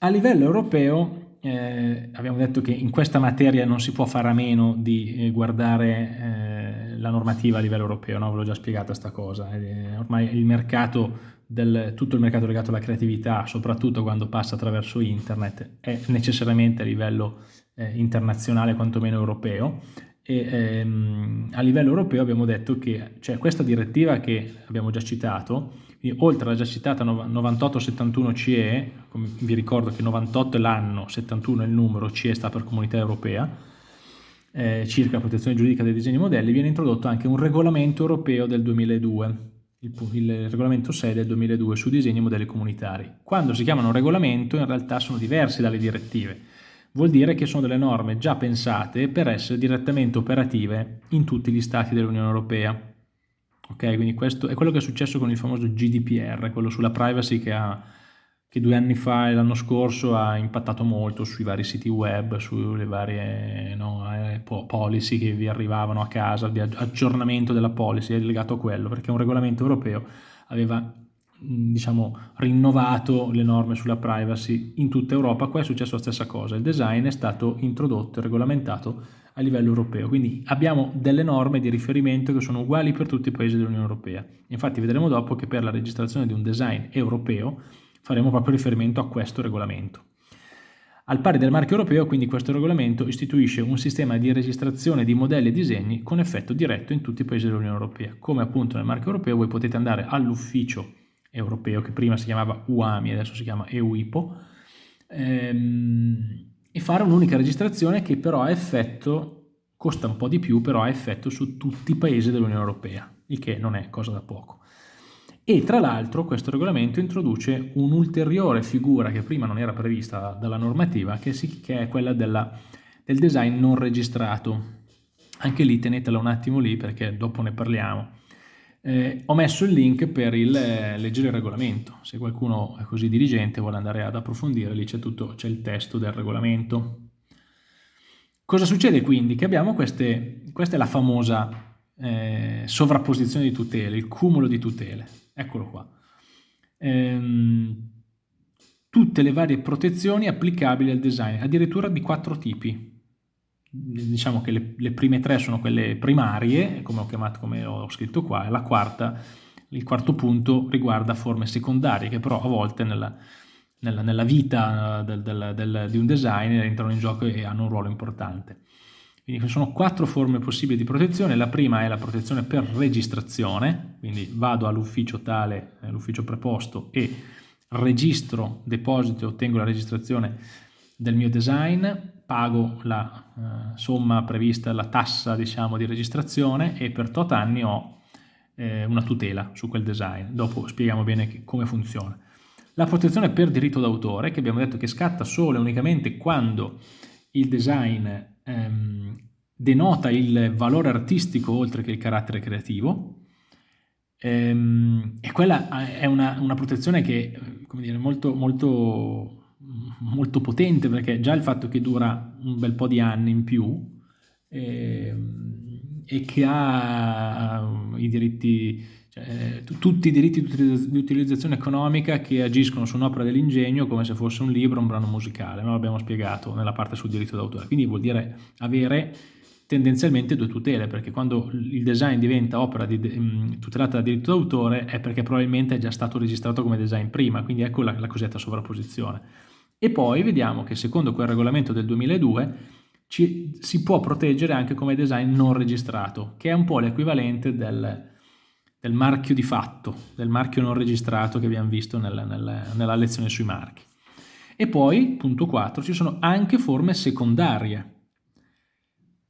A livello europeo eh, abbiamo detto che in questa materia non si può fare a meno di eh, guardare eh, la normativa a livello europeo, no? ve l'ho già spiegata questa cosa, eh, ormai il mercato del, tutto il mercato legato alla creatività, soprattutto quando passa attraverso internet, è necessariamente a livello eh, internazionale, quantomeno europeo, e ehm, a livello europeo abbiamo detto che cioè, questa direttiva che abbiamo già citato, oltre alla già citata 9871 CE, vi ricordo che 98 è l'anno, 71 è il numero, CE sta per Comunità Europea, eh, circa la protezione giuridica dei disegni modelli, viene introdotto anche un regolamento europeo del 2002, il, il, regolamento 6 del 2002 su disegni e modelli comunitari. Quando si chiamano regolamento in realtà sono diversi dalle direttive, vuol dire che sono delle norme già pensate per essere direttamente operative in tutti gli stati dell'Unione Europea. Ok, quindi questo è quello che è successo con il famoso GDPR, quello sulla privacy che, ha, che due anni fa e l'anno scorso ha impattato molto sui vari siti web, sulle varie no, eh, policy che vi arrivavano a casa, di aggiornamento della policy è legato a quello, perché un regolamento europeo aveva diciamo, rinnovato le norme sulla privacy in tutta Europa, qua è successo la stessa cosa, il design è stato introdotto e regolamentato a livello europeo, quindi abbiamo delle norme di riferimento che sono uguali per tutti i paesi dell'Unione Europea, infatti vedremo dopo che per la registrazione di un design europeo faremo proprio riferimento a questo regolamento. Al pari del marchio europeo, quindi questo regolamento istituisce un sistema di registrazione di modelli e disegni con effetto diretto in tutti i paesi dell'Unione Europea. Come appunto nel marchio europeo voi potete andare all'ufficio europeo che prima si chiamava UAMI, adesso si chiama EUIPO, ehm, e fare un'unica registrazione che però ha effetto, costa un po' di più, però ha effetto su tutti i paesi dell'Unione Europea, il che non è cosa da poco. E tra l'altro questo regolamento introduce un'ulteriore figura che prima non era prevista dalla normativa, che, è quella della, del design non registrato. Anche lì tenetela un attimo lì perché dopo ne parliamo. Eh, ho messo il link per il, eh, leggere il regolamento, se qualcuno è così diligente e vuole andare ad approfondire, lì c'è tutto, c'è il testo del regolamento. Cosa succede quindi? Che abbiamo queste, questa è la famosa eh, sovrapposizione di tutele, il cumulo di tutele, eccolo qua. Ehm, tutte le varie protezioni applicabili al design, addirittura di quattro tipi diciamo che le, le, prime tre sono quelle primarie, come ho chiamato, come ho scritto qua, e la quarta, il quarto punto riguarda forme secondarie, che però a volte nella, nella, nella vita del, del, del, di un design entrano in gioco e hanno un ruolo importante. Quindi ci sono quattro forme possibili di protezione, la prima è la protezione per registrazione, quindi vado all'ufficio tale, all'ufficio preposto e registro, deposito e ottengo la registrazione del mio design, pago la eh, somma prevista, la tassa diciamo di registrazione e per tot anni ho eh, una tutela su quel design. Dopo spieghiamo bene che, come funziona. La protezione per diritto d'autore, che abbiamo detto che scatta solo e unicamente quando il design ehm, denota il valore artistico oltre che il carattere creativo, ehm, e quella è una, una protezione che come dire, molto, molto molto potente perché già il fatto che dura un bel po' di anni in più e, ehm, e che ha i diritti, cioè, tutti i diritti di utilizzazione economica che agiscono su un'opera dell'ingegno come se fosse un libro, un brano musicale, no? l'abbiamo spiegato nella parte sul diritto d'autore, quindi vuol dire avere tendenzialmente due tutele, perché quando il design diventa opera di, um, tutelata da diritto d'autore è perché probabilmente è già stato registrato come design prima, quindi ecco la, la cosiddetta sovrapposizione. E poi vediamo che secondo quel regolamento del 2002 ci, si può proteggere anche come design non registrato, che è un po' l'equivalente del, del, marchio di fatto, del marchio non registrato che abbiamo visto nella, nella, nella lezione sui marchi. E poi, punto 4, ci sono anche forme secondarie.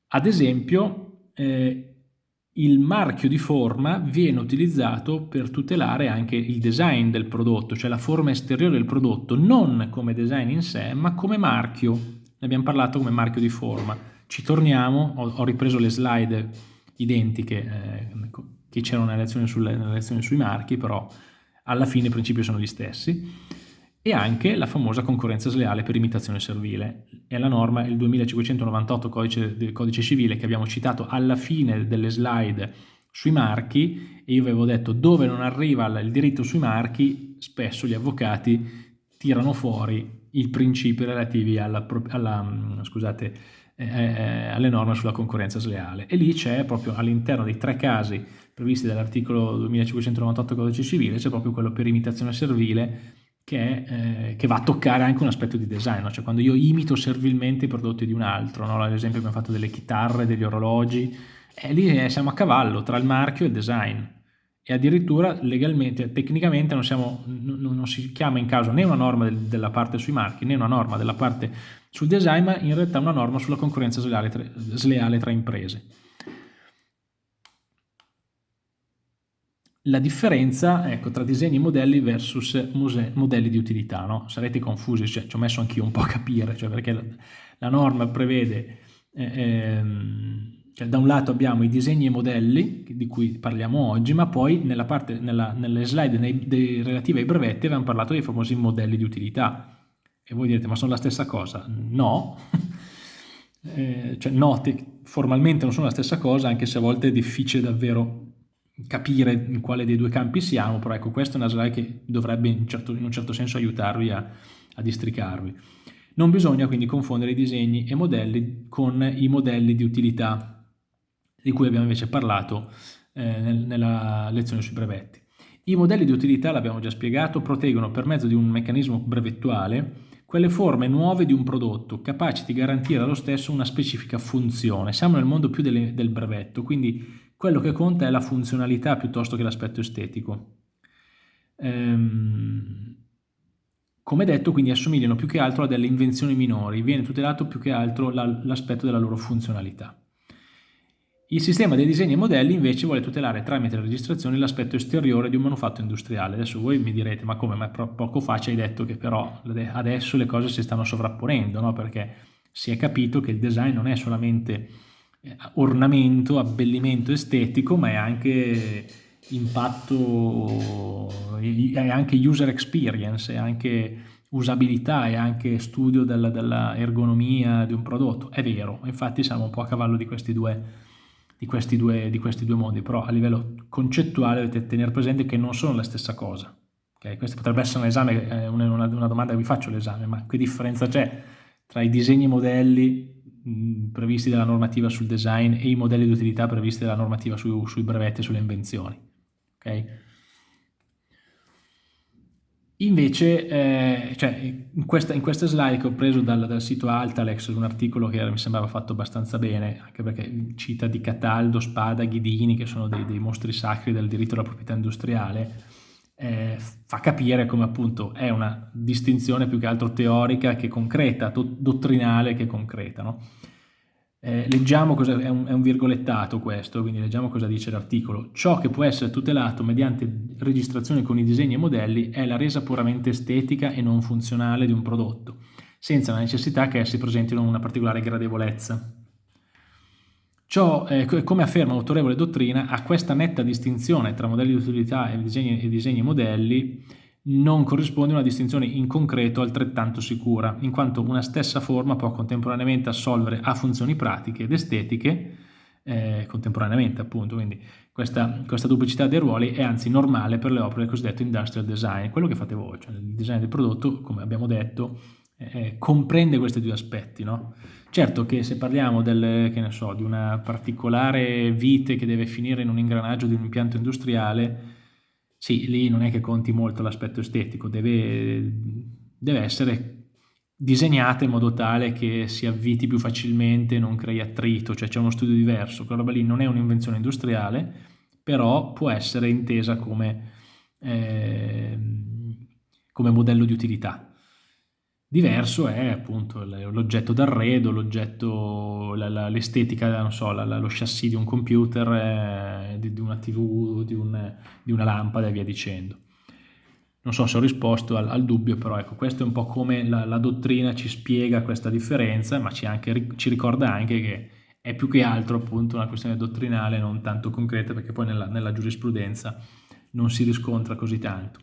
Ad esempio, eh, il marchio di forma viene utilizzato per tutelare anche il design del prodotto, cioè la forma esteriore del prodotto, non come design in sé, ma come marchio. Ne abbiamo parlato come marchio di forma. Ci torniamo, ho, ho ripreso le slide identiche eh, che c'erano nella lezione, nella lezione sui marchi, però alla fine i principi sono gli stessi e anche la famosa concorrenza sleale per imitazione servile. È la norma, il 2598 codice, codice civile che abbiamo citato alla fine delle slide sui marchi e io avevo detto dove non arriva il diritto sui marchi spesso gli avvocati tirano fuori i principi relativi alla, alla, mm, scusate, eh, eh, alle norme sulla concorrenza sleale. E lì c'è proprio all'interno dei tre casi previsti dall'articolo 2598 codice civile, c'è proprio quello per imitazione servile che, eh, che, va a toccare anche un aspetto di design, no? cioè quando io imito servilmente i prodotti di un altro, no? ad esempio abbiamo fatto delle chitarre, degli orologi, e lì siamo a cavallo tra il marchio e il design e addirittura legalmente, tecnicamente non, siamo, non si chiama in caso né una norma del, della parte sui marchi né una norma della parte sul design, ma in realtà una norma sulla concorrenza sleale tra, sleale tra imprese. La differenza ecco, tra disegni e modelli versus modelli di utilità, no? sarete confusi, cioè, ci ho messo anch'io un po' a capire, cioè perché la, la norma prevede eh, ehm, cioè, da un lato abbiamo i disegni e modelli di cui parliamo oggi, ma poi nella parte, nella, nelle slide nei, dei, relative ai brevetti abbiamo parlato dei famosi modelli di utilità. E voi direte, ma sono la stessa cosa? No, eh, cioè no, formalmente non sono la stessa cosa, anche se a volte è difficile davvero capire in quale dei due campi siamo, però ecco, questa è una slide che dovrebbe in, certo, in un certo senso aiutarvi a, a districarvi. Non bisogna quindi confondere i disegni e modelli con i modelli di utilità di cui abbiamo invece parlato eh, nel, nella lezione sui brevetti. I modelli di utilità, l'abbiamo già spiegato, proteggono per mezzo di un meccanismo brevettuale quelle forme nuove di un prodotto capaci di garantire allo stesso una specifica funzione. Siamo nel mondo più delle, del brevetto, quindi quello che conta è la funzionalità piuttosto che l'aspetto estetico. Ehm, come detto, quindi assomigliano più che altro a delle invenzioni minori, viene tutelato più che altro l'aspetto della loro funzionalità. Il sistema dei disegni e modelli invece vuole tutelare tramite la registrazione l'aspetto esteriore di un manufatto industriale. Adesso voi mi direte, ma come? Ma poco fa ci hai detto che però adesso le cose si stanno sovrapponendo, no? Perché si è capito che il design non è solamente ornamento, abbellimento estetico, ma è anche impatto, è anche user experience, è anche usabilità, è anche studio della, della ergonomia di un prodotto. È vero, infatti siamo un po' a cavallo di questi due di questi, due, di questi due modi, però a livello concettuale dovete tenere presente che non sono la stessa cosa. Okay? Questo potrebbe essere un esame, eh, una, una, domanda che vi faccio all'esame, ma che differenza c'è tra i disegni e modelli mh, previsti dalla normativa sul design e i modelli di utilità previsti dalla normativa su, sui brevetti e sulle invenzioni? Okay? Invece, eh, cioè, in, questa, in, questa, slide che ho preso dal, dal, sito Altalex, un articolo che mi sembrava fatto abbastanza bene, anche perché cita di Cataldo, Spada, Ghidini, che sono dei, dei mostri sacri del diritto alla proprietà industriale, eh, fa capire come appunto è una distinzione più che altro teorica che concreta, do, dottrinale che concreta. No? Eh, leggiamo cosa, è un, è un, virgolettato questo, quindi leggiamo cosa dice l'articolo. Ciò che può essere tutelato mediante registrazione con i disegni e modelli è la resa puramente estetica e non funzionale di un prodotto, senza la necessità che essi presentino una particolare gradevolezza. Ciò, eh, come afferma l'autorevole dottrina, a questa netta distinzione tra modelli di utilità e disegni e, disegni modelli non corrisponde una distinzione in concreto altrettanto sicura, in quanto una stessa forma può contemporaneamente assolvere a funzioni pratiche ed estetiche, eh, contemporaneamente appunto, quindi questa, questa, duplicità dei ruoli è anzi normale per le opere del cosiddetto industrial design, quello che fate voi, cioè il design del prodotto, come abbiamo detto, eh, comprende questi due aspetti, no? Certo che se parliamo del, che so, di una particolare vite che deve finire in un ingranaggio di un impianto industriale, sì, lì non è che conti molto l'aspetto estetico, deve, deve essere disegnata in modo tale che si avviti più facilmente, non crei attrito, cioè c'è uno studio diverso. Quella roba lì non è un'invenzione industriale, però può essere intesa come, eh, come modello di utilità. Diverso è appunto l'oggetto d'arredo, l'oggetto, l'estetica, non so, lo chassis di un computer, eh, di, di, una tv, di, un, di, una lampada e via dicendo. Non so se ho risposto al, al dubbio, però ecco, questo è un po' come la, la dottrina ci spiega questa differenza, ma ci, anche, ci, ricorda anche che è più che altro appunto una questione dottrinale, non tanto concreta, perché poi nella, nella giurisprudenza non si riscontra così tanto.